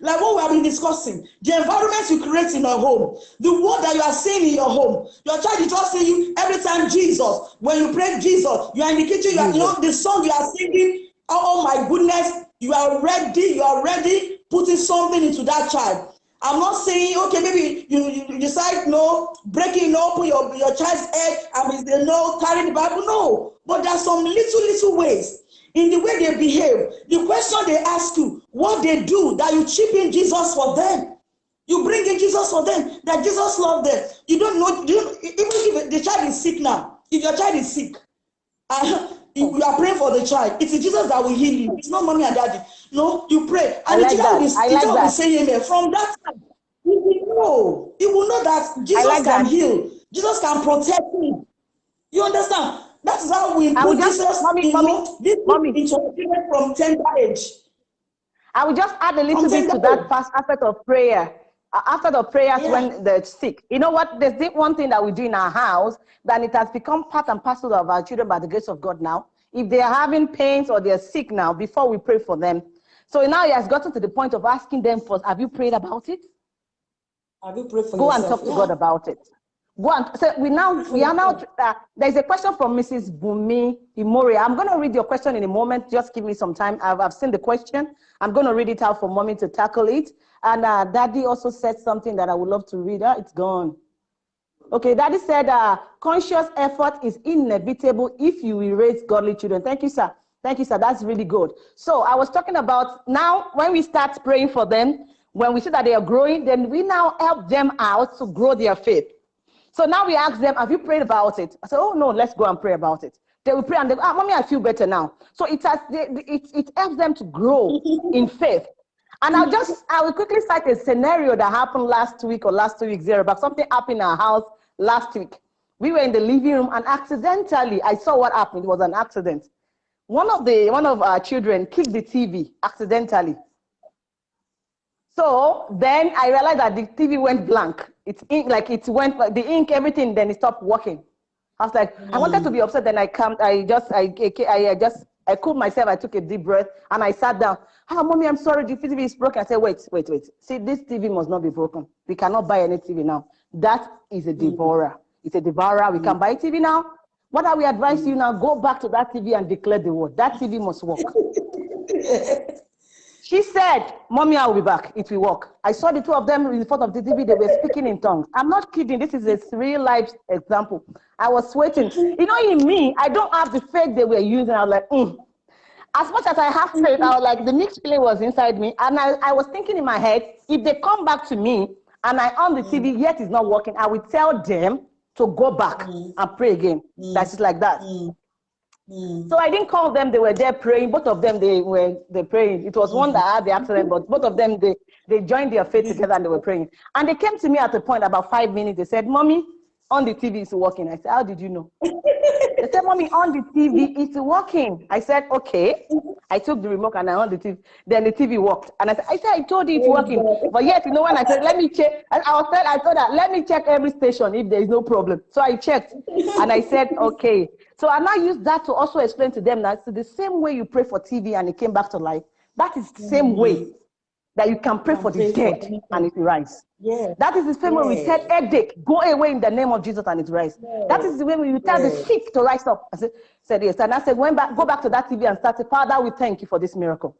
Like what we have been discussing, the environment you create in your home, the word that you are saying in your home. Your child is just saying you every time Jesus. When you pray Jesus, you are in the kitchen, you, are, you know the song you are singing oh, oh my goodness, you are ready, you are ready putting something into that child. I'm not saying, okay, maybe you, you decide, no, breaking open your, your child's head and they know, carrying the Bible. No, but there's some little, little ways in the way they behave. The question they ask you, what they do, that you chip in Jesus for them. You bring in Jesus for them, that Jesus loved them. You don't know, you, even if the child is sick now, if your child is sick, uh, you are praying for the child. It is Jesus that will heal you. It's not mommy and daddy. No, you pray. And like the child will, the child will say amen. From that time, he will know. He will know that Jesus like can that. heal. Jesus can protect him. You understand? That is how we put just, Jesus mommy, mommy, this mommy. from tender age. I will just add a little bit to that first aspect of prayer after the prayers yeah. when they're sick. You know what? There's one thing that we do in our house, that it has become part and parcel of our children by the grace of God now. If they are having pains or they're sick now, before we pray for them. So now he has gotten to the point of asking them first, have you prayed about it? Have you prayed for Go yourself? and talk to yeah. God about it. Go and so we now we are now uh, there's a question from Mrs. Bumi Imori. I'm going to read your question in a moment. Just give me some time. I've, I've seen the question. I'm going to read it out for mommy to tackle it. And uh, Daddy also said something that I would love to read. Uh, it's gone. Okay, Daddy said, uh, conscious effort is inevitable if you raise godly children. Thank you, sir. Thank you, sir. That's really good. So I was talking about now when we start praying for them, when we see that they are growing, then we now help them out to grow their faith. So now we ask them, have you prayed about it? I said, oh no, let's go and pray about it. They will pray and they go, ah, mommy, I feel better now. So it has, it, it helps them to grow in faith. And I'll just, I will quickly cite a scenario that happened last week or last two weeks there about something happened in our house last week. We were in the living room and accidentally, I saw what happened. It was an accident. One of the, one of our children kicked the TV accidentally. So then I realized that the TV went blank. It's ink, like it went, the ink, everything, then it stopped working. I was like, mm. I wanted to be upset. Then I come, I just, I, I, I just I cooled myself, I took a deep breath, and I sat down. Ah, mommy, I'm sorry, the TV is broken. I said, wait, wait, wait. See, this TV must not be broken. We cannot buy any TV now. That is a mm. It's a devourer. We can buy TV now. What are we advising you now? Go back to that TV and declare the word. That TV must work. She said, Mommy, I will be back. It will work. I saw the two of them in front of the TV. They were speaking in tongues. I'm not kidding. This is a real life example. I was sweating. You know, in me, I don't have the faith they were using. I was like, mm. as much as I have faith, I was like, the mixed feeling was inside me. And I, I was thinking in my head, if they come back to me and I on the TV, yet it's not working, I will tell them to go back Mm. and pray again. That's just like that. Mm. Mm. So I didn't call them, they were there praying. Both of them, they were they praying. It was one that had the accident, but both of them, they, they joined their faith together and they were praying. And they came to me at a point about five minutes. They said, Mommy, on the TV is working. I said, How did you know? They said, Mommy, on the TV it's working. I said, Okay. I took the remote and I on the TV. Then the TV worked. And I said, I said, I told you it's mm-hmm. working. But yet, you know, when I said, let me check, and I was said, I told her, let me check every station if there is no problem. So I checked and I said, okay. So I now use that to also explain to them that it's the same way you pray for TV and it came back to life. That is the same mm-hmm. way that you can pray for the for dead and it rise. Yeah. That is the same way we said headache, go away in the name of Jesus and it rise. That is the way we tell the Yeah. sick to rise up. I said, said yes. And I said, went back, go back to that TV and start, Father, we thank you for this miracle.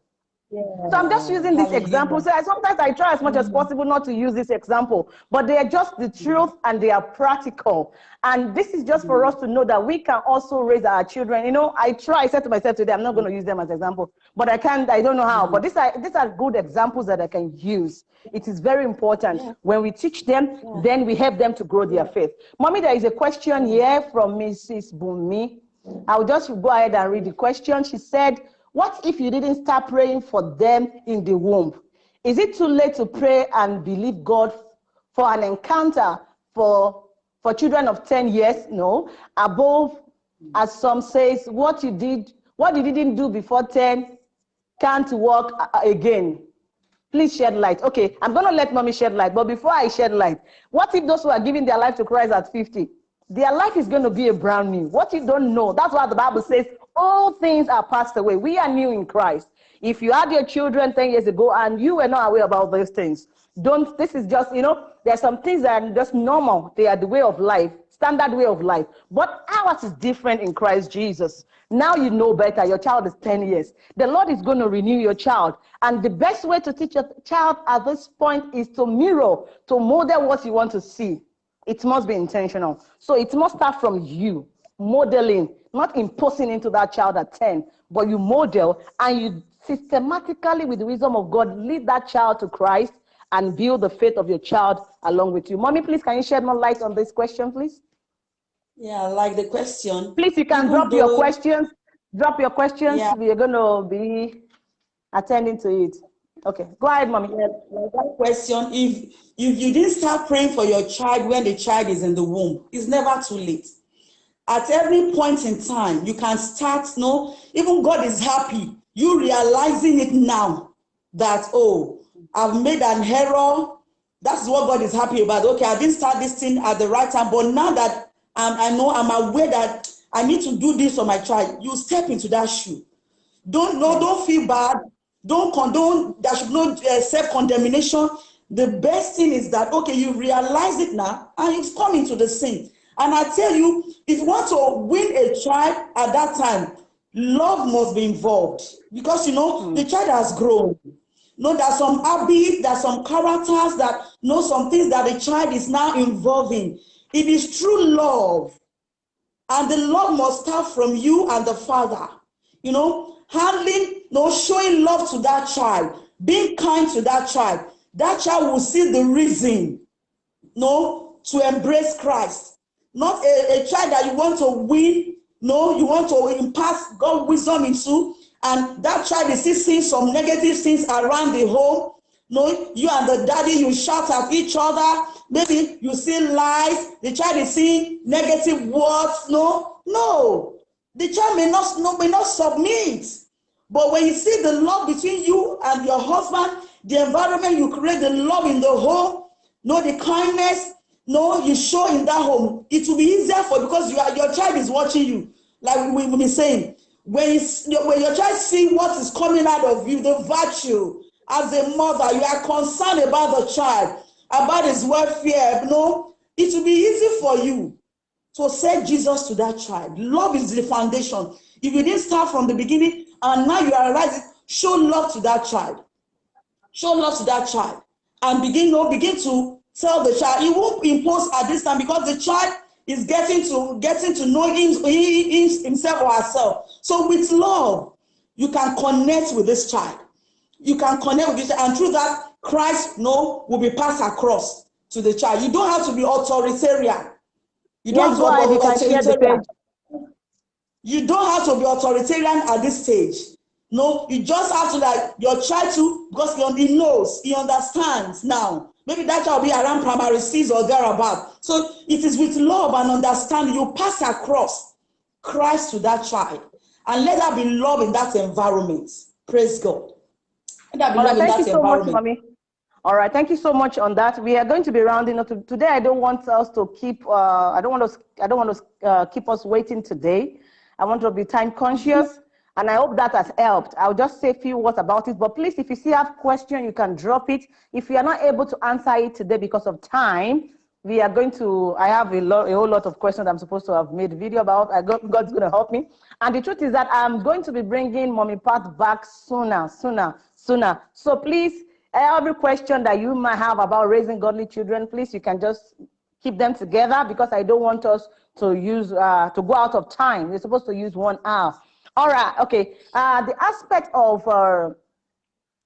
Yeah. So I'm just using this example. So I, sometimes I try as much as mm. possible not to use this example, but they are just the mm. truth and they are practical. And this is just for mm. us to know that we can also raise our children. You know, I try, I said to myself today, I'm not going to use them as example, but I can't, I don't know how. But these are these are good examples that I can use. It is very important. When we teach them, then we help them to grow their faith. Mommy, there is a question here from Mrs. Bumi. I'll just go ahead and read the question. She said, What if you didn't start praying for them in the womb? Is it too late to pray and believe God for an encounter for, for children of 10 years? No. Above, as some says, what you did, what you didn't do before 10 can't work again. Please shed light. Okay, I'm going to let mommy shed light. But before I shed light, what if those who are giving their life to Christ at 50? Their life is going to be a brand new. What you don't know, that's why the Bible says all things are passed away. We are new in Christ. If you had your children 10 years ago and you were not aware about those things, don't, this is just, you know, there are some things that are just normal. They are the way of life, standard way of life. But ours is different in Christ Jesus. Now you know better. Your child is 10 years. The Lord is going to renew your child. And the best way to teach your child at this point is to mirror, to model what you want to see. It must be intentional. So it must start from you, modeling, not imposing into that child at 10, but you model and you systematically, with the wisdom of God, lead that child to Christ and build the faith of your child along with you. Mommy, please, can you shed more light on this question, please? Yeah, I like the question. Please, you can drop your questions. Drop your questions. Yeah. We are going to be attending to it. Okay, go ahead, mommy. Yeah, that question. If if you didn't start praying for your child when the child is in the womb, it's never too late. At every point in time, you can start. No, even God is happy. You realizing it now that oh, I've made an error. That's what God is happy about. Okay, I didn't start this thing at the right time, but now that I'm, I know I'm aware that I need to do this for my child, you step into that shoe. Don't no, don't feel bad. Don't condone. There should no uh, self condemnation. The best thing is that okay, you realize it now, and you've come into the sin. And I tell you, if you want to win a child at that time, love must be involved because you know hmm. the child has grown. No, there's some habits, there's some characters that know some things that the child is now involving. It is true love and the love must start from you and the father you know handling no showing love to that child being kind to that child that child will see the reason no to embrace christ not a, a child that you want to win no you want to impart god wisdom into and that child is still seeing some negative things around the home. No you and the daddy you shout at each other. Maybe you see lies. The child is seeing negative words. No no. The child may not no, may not submit. But when you see the love between you and your husband the environment you create the love in the home no the kindness no you show in that home it will be easier for because you are, your child is watching you like we will be saying when, you, when your child see what is coming out of you the virtue as a mother you are concerned about the child about his welfare you no it will be easy for you to set Jesus to that child. Love is the foundation. If you didn't start from the beginning and now you are rising show love to that child. Show love to that child. And begin, no, begin to tell the child. He won't impose at this time because the child is getting to getting to know him, himself or herself. So with love, you can connect with this child. You can connect with this, and through that, Christ no will be passed across to the child. You don't have to be authoritarian. You don't Yes, have to be authoritarian. You don't have to be authoritarian at this stage. No, you just have to like your child to because he knows, he understands now. Maybe that child will be around primary six or thereabout. So it is with love and understanding you pass across Christ to that child and let there be love in that environment. Praise God. Let there be All love right, in thank you that so much, environment. All right, thank you so much on that. We are going to be rounding up. Today, I don't want us to keep. Uh, I don't want us. I don't want to uh, keep us waiting today. I want to be time conscious, and I hope that has helped. I'll just say a few words about it. But please, if you still have question, you can drop it. If you are not able to answer it today because of time, we are going to. I have a lot, a whole lot of questions I'm supposed to have made video about. I got, God's going to help me. And the truth is that I'm going to be bringing Mommy Pat back sooner, sooner, sooner. So please, every question that you might have about raising godly children, please, you can just keep them together because I don't want us to use uh, to go out of time. We're supposed to use one hour. All right. Okay. Uh, the aspect of uh,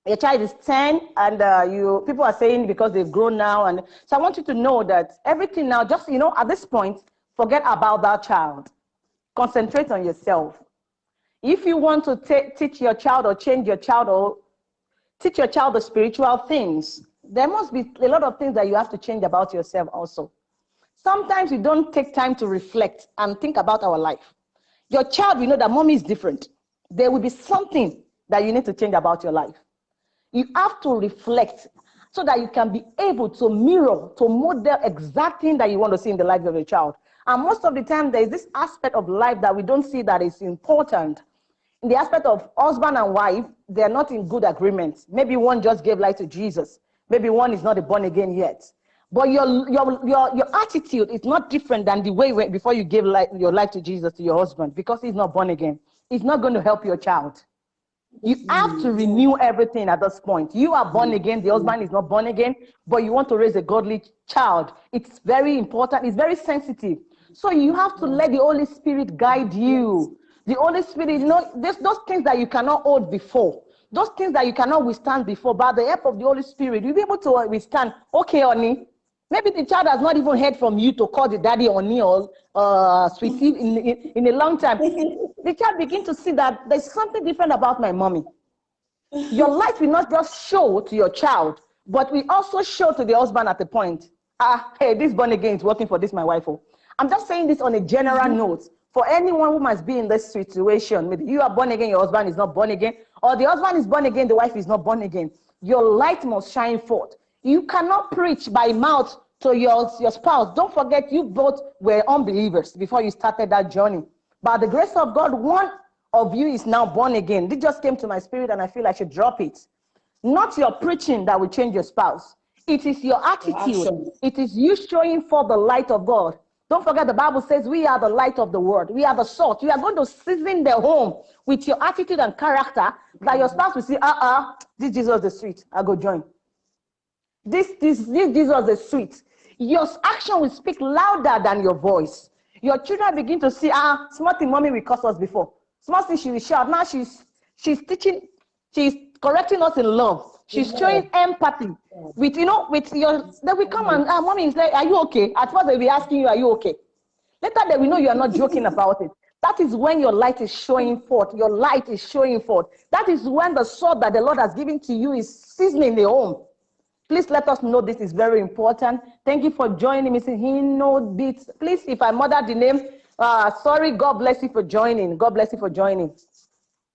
your child is 10 and uh, you people are saying because they've grown now and so i want you to know that everything now just you know at this point forget about that child concentrate on yourself if you want to teach your child or change your child or teach your child the spiritual things there must be a lot of things that you have to change about yourself also sometimes we don't take time to reflect and think about our life your child will know that mommy is different there will be something that you need to change about your life you have to reflect so that you can be able to mirror, to model exact thing that you want to see in the life of your child. And most of the time, there is this aspect of life that we don't see that is important. In the aspect of husband and wife, they're not in good agreement. Maybe one just gave life to Jesus. Maybe one is not a born again yet. But your, your, your, your attitude is not different than the way before you gave life, your life to Jesus to your husband because he's not born again. It's not going to help your child. You have to renew everything at this point. You are born again, the husband is not born again, but you want to raise a godly child. It's very important, it's very sensitive. So you have to let the Holy Spirit guide you. The Holy Spirit, you know, there's those things that you cannot hold before, those things that you cannot withstand before, by the help of the Holy Spirit, you'll be able to withstand. Okay, honey, Maybe the child has not even heard from you to call the daddy or uh, sweetie in, in, in a long time. the child begin to see that there's something different about my mommy. Your light will not just show to your child, but we also show to the husband at the point. Ah, hey, this born again is working for this my wife. oh. I'm just saying this on a general note for anyone who must be in this situation. Maybe you are born again, your husband is not born again, or the husband is born again, the wife is not born again. Your light must shine forth. You cannot preach by mouth to your, your spouse. Don't forget, you both were unbelievers before you started that journey. By the grace of God, one of you is now born again. This just came to my spirit, and I feel I should drop it. Not your preaching that will change your spouse. It is your attitude. It is you showing for the light of God. Don't forget the Bible says we are the light of the world. We are the salt. You are going to season the home with your attitude and character that your spouse will see, uh-uh, this Jesus the sweet. I go join. This, this, this Jesus is sweet. Your action will speak louder than your voice. Your children begin to see, ah, small thing mommy will curse us before. Small thing she will shout. Now she's she's teaching, she's correcting us in love. She's showing empathy with you know with your. Then we come and ah, mommy is like, are you okay? At first they'll be asking you, are you okay? Later they will know you are not joking about it. That is when your light is showing forth. Your light is showing forth. That is when the sword that the Lord has given to you is seasoning the home. Please let us know this is very important. Thank you for joining me. Hino Beats. Please, if I murdered the name, uh, sorry. God bless you for joining. God bless you for joining.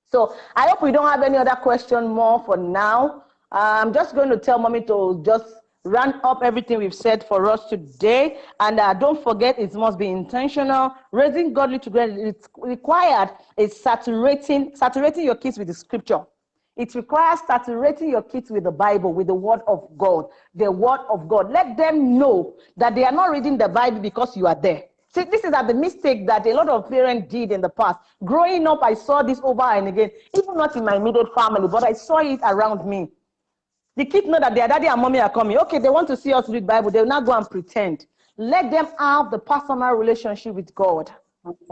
So I hope we don't have any other question more for now. I'm just going to tell mommy to just run up everything we've said for us today. And uh, don't forget, it must be intentional. Raising godly together, it's required is saturating, saturating your kids with the scripture. It requires saturating your kids with the Bible, with the Word of God, the Word of God. Let them know that they are not reading the Bible because you are there. See, this is the mistake that a lot of parents did in the past. Growing up, I saw this over and again, even not in my immediate family, but I saw it around me. The kids know that their daddy and mommy are coming. Okay, they want to see us read Bible. They will not go and pretend. Let them have the personal relationship with God.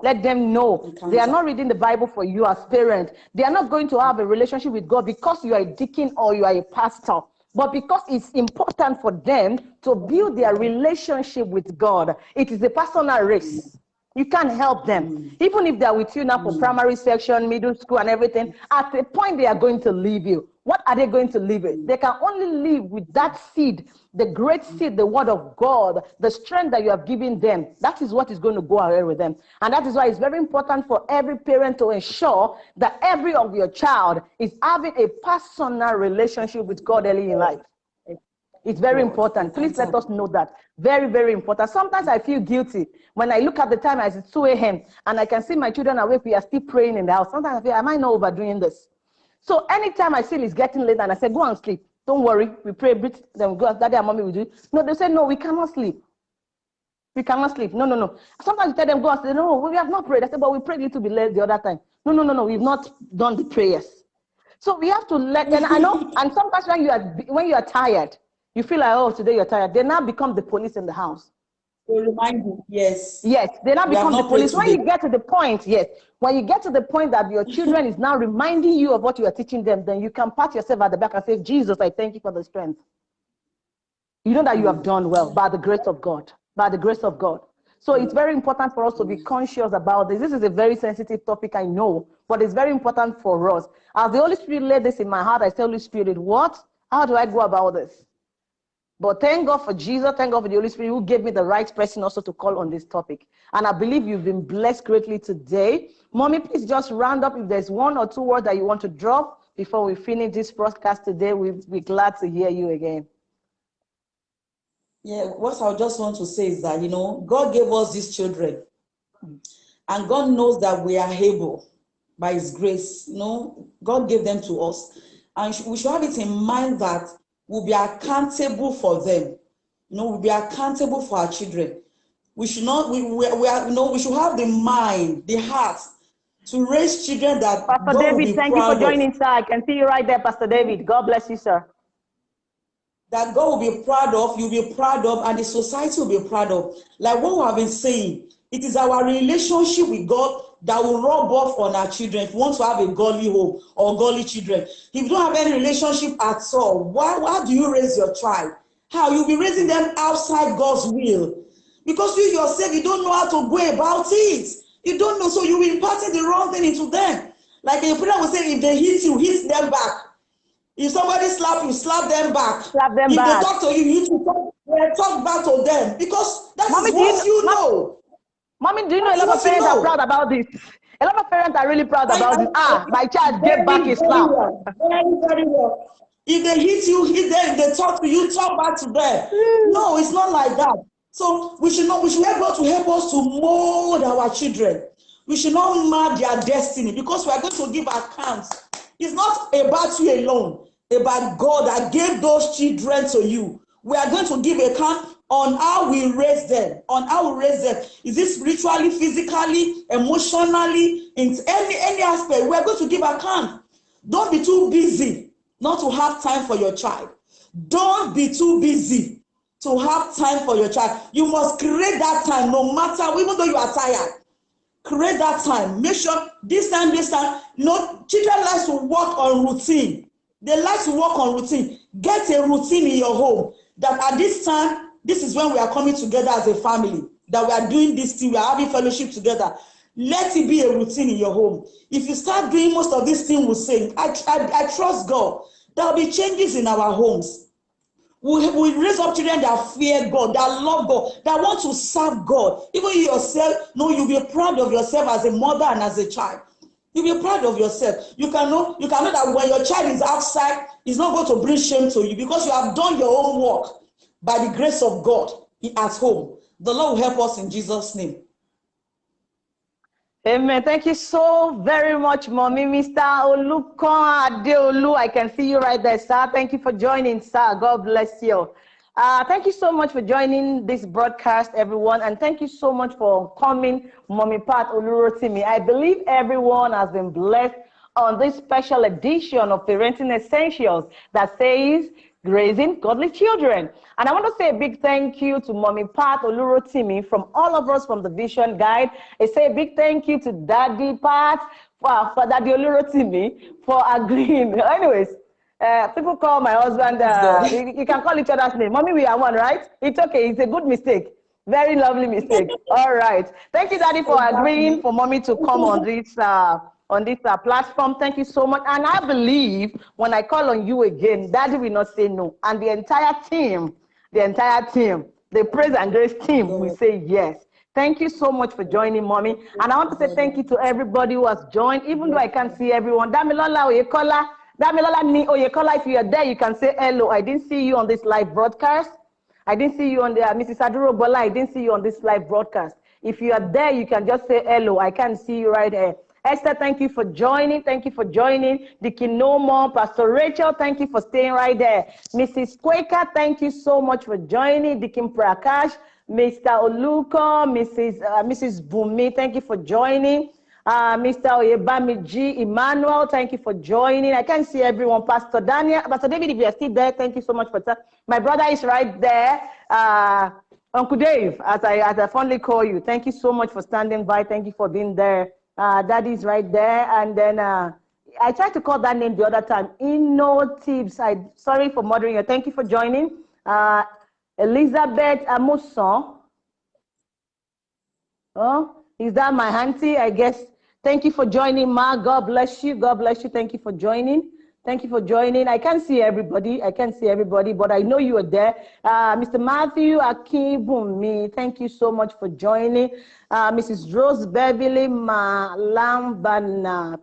Let them know they are not reading the Bible for you as parents. They are not going to have a relationship with God because you are a deacon or you are a pastor, but because it's important for them to build their relationship with God. It is a personal race. You can't help them. Even if they're with you now for primary section, middle school, and everything, at a point they are going to leave you. What are they going to live it? They can only live with that seed, the great seed, the word of God, the strength that you have given them. That is what is going to go ahead with them. And that is why it's very important for every parent to ensure that every of your child is having a personal relationship with God early in life. It's very important. Please let us know that. Very, very important. Sometimes I feel guilty when I look at the time as it's 2 a.m. and I can see my children awake. We are still praying in the house. Sometimes I feel, am I not overdoing this? So anytime I feel it's getting late and I say, go and sleep. Don't worry. We pray, breathe, then we go, daddy and mommy will do it. No, they say, no, we cannot sleep. We cannot sleep. No, no, no. Sometimes you tell them, go and say, no, we have not prayed. I say, but we prayed a little bit late the other time. No, no, no, no, we've not done the prayers. So we have to let them, I know, and sometimes when you are when you are tired, you feel like, oh, today you're tired. They now become the police in the house. To remind you, yes. Yes, they now become the police. When you get to the point, yes, when you get to the point that your children is now reminding you of what you are teaching them, then you can pat yourself at the back and say, Jesus, I thank you for the strength. You know that you have done well by the grace of God. By the grace of God. So it's very important for us to be conscious about this. This is a very sensitive topic, I know, but it's very important for us. As the Holy Spirit laid this in my heart, I say, Holy Spirit, what? How do I go about this? But thank God for Jesus. Thank God for the Holy Spirit who gave me the right person also to call on this topic. And I believe you've been blessed greatly today. Mommy, please just round up if there's one or two words that you want to drop before we finish this broadcast today. We'll be glad to hear you again. Yeah, what I just want to say is that, you know, God gave us these children. And God knows that we are able by His grace. You know, God gave them to us. And we should have it in mind that we'll be accountable for them. You know, we'll be accountable for our children. We should not, we, we, we are, you know, we should have the mind, the heart to raise children that Pastor God will David, be thank you for joining, sir. I can see you right there, Pastor David. God bless you, sir. that God will be proud of, you'll be proud of, and the society will be proud of. Like what we have been saying, it is our relationship with God that will rub off on our children. If you want to have a godly home or godly children, if you don't have any relationship at all, why, why do you raise your child? How? You'll be raising them outside God's will. Because you yourself, you don't know how to go about it. You don't know, so be imparting the wrong thing into them. Like a prayer will say, if they hit you, hit them back. If somebody slap you, slap them back. Slap them if back. they talk to you, you need to talk, yeah, talk back to them because that is Mommy, you what know- you Mom- know. Mommy, do you know a lot of parents are proud about this? A lot of parents are really proud about this. Ah, my child very, gave back very slap. well, Very, very well. If they hit you, hit them. If they talk to you, talk back to them. No, it's not like that. So we should not. We should help God to help us to mold our children. We should not mar their destiny because we are going to give accounts. It's not about you alone, about God that gave those children to you. We are going to give account on how we raise them, on how we raise them. Is it spiritually, physically, emotionally, in any any aspect? We are going to give account. Don't be too busy not to have time for your child. Don't be too busy to have time for your child. You must create that time no matter, even though you are tired. Create that time. Make sure this time, this time. No, children like to work on routine. They like to work on routine. Get a routine in your home that at this time, this is when we are coming together as a family, that we are doing this thing, we are having fellowship together. Let it be a routine in your home. If you start doing most of these things we're saying, I, I, I trust God. There will be changes in our homes. We, we raise up children that fear God, that love God, that want to serve God. Even you yourself, no, you'll be proud of yourself as a mother and as a child. You'll be proud of yourself. You can know, you can know that when your child is outside, it's not going to bring shame to you because you have done your own work by the grace of God at home. The Lord will help us in Jesus' name. Amen. Thank you so very much, Mommy. Mr. Olukon Adeolu, I can see you right there, sir. Thank you for joining, sir. God bless you. Uh, thank you so much for joining this broadcast, everyone. And thank you so much for coming, Mommy Pat Olurotimi. I believe everyone has been blessed on this special edition of Parenting Essentials that says raising godly children. And I want to say a big thank you to Mommy Pat Olurotimi from all of us from the Vision Guide. I say a big thank you to Daddy Pat, for, for Daddy Olurotimi for agreeing. Anyways, uh, people call my husband, uh, you, you, can call each other's name. Mommy, we are one, right? It's okay. It's a good mistake. Very lovely mistake. All right. Thank you, Daddy, for agreeing for Mommy to come on this uh, on this uh, platform. Thank you so much. And I believe when I call on you again, Daddy will not say no. And the entire team, the entire team, the Praise and Grace team will say yes. Thank you so much for joining, Mommy. And I want to say thank you to everybody who has joined, even though I can't see everyone. Damilola Oyekola, Damilola Ni Oyekola, if you are there, you can say hello. I didn't see you on this live broadcast. I didn't see you on the, uh, Mrs. Aduro Bola, I didn't see you on this live broadcast. If you are there, you can just say hello. I can't see you right here. Esther, thank you for joining. Thank you for joining. Dickie No Pastor Rachel, thank you for staying right there. Mrs. Quaker, thank you so much for joining. Dickie Prakash, Mr. Oluko, Mrs. Uh, Mrs. Bumi, thank you for joining. Uh, Mr. Oyebamiji, Emmanuel, thank you for joining. I can't see everyone. Pastor Daniel, Pastor David, if you're still there, thank you so much for that. My brother is right there. Uh, Uncle Dave, as I, as I fondly call you, thank you so much for standing by. Thank you for being there. Uh, Daddy's right there. And then uh, I tried to call that name the other time. Inno Tips. I sorry for murdering you. Thank you for joining. Uh, Elizabeth Amuson. Oh, is that my auntie? I guess. Thank you for joining, Ma. God bless you. God bless you. Thank you for joining. Thank you for joining. I can't see everybody. I can't see everybody, but I know you are there. Uh, Mr. Matthew Akibumi, thank you so much for joining. Uh, Mrs. Rose Beverly Malambana,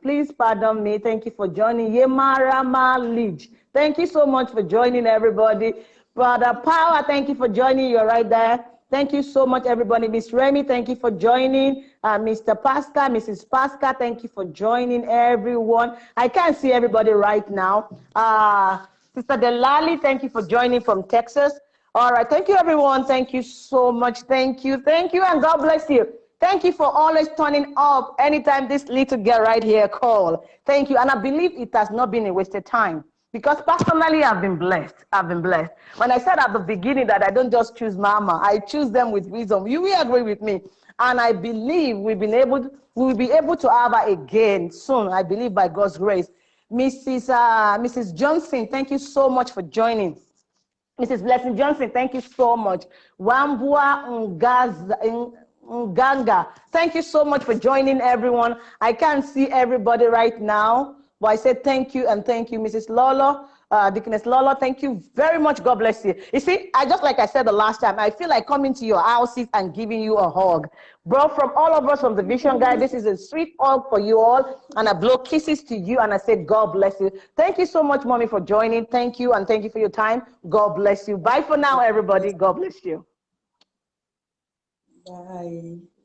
please pardon me. Thank you for joining. Yemara Malige, thank you so much for joining everybody. Brother Power, thank you for joining. You're right there. Thank you so much, everybody. Miss Remy, thank you for joining. Uh, Mr. Pasca, Mrs. Pasca, thank you for joining everyone. I can't see everybody right now. Uh, Sister Delali, thank you for joining from Texas. All right, thank you, everyone. Thank you so much. Thank you, thank you, and God bless you. Thank you for always turning up anytime this little girl right here call. Thank you, and I believe it has not been a wasted time. Because personally, I've been blessed. I've been blessed. When I said at the beginning that I don't just choose mama, I choose them with wisdom. You will agree with me. And I believe we've been able, to, we will be able to have her again soon. I believe by God's grace. Mrs. Uh, Mrs. Johnson, thank you so much for joining. Mrs. Blessing Johnson, thank you so much. Wambua Nganga, thank you so much for joining everyone. I can't see everybody right now. But I said thank you and thank you, Mrs. Lolo, uh, Deaconess Lolo. Thank you very much. God bless you. You see, I just like I said the last time, I feel like coming to your houses and giving you a hug. Bro, from all of us from the Vision Guide, this is a sweet hug for you all. And I blow kisses to you and I say, God bless you. Thank you so much, Mommy, for joining. Thank you and thank you for your time. God bless you. Bye for now, everybody. God bless you. Bye.